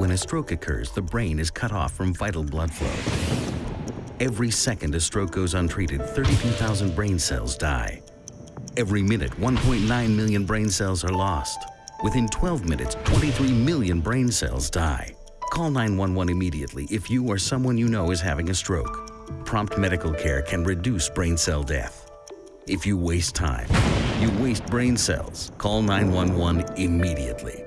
When a stroke occurs, the brain is cut off from vital blood flow. Every second a stroke goes untreated, 32,000 brain cells die. Every minute, 1.9 million brain cells are lost. Within 12 minutes, 23 million brain cells die. Call 911 immediately if you or someone you know is having a stroke. Prompt medical care can reduce brain cell death. If you waste time, you waste brain cells. Call 911 immediately.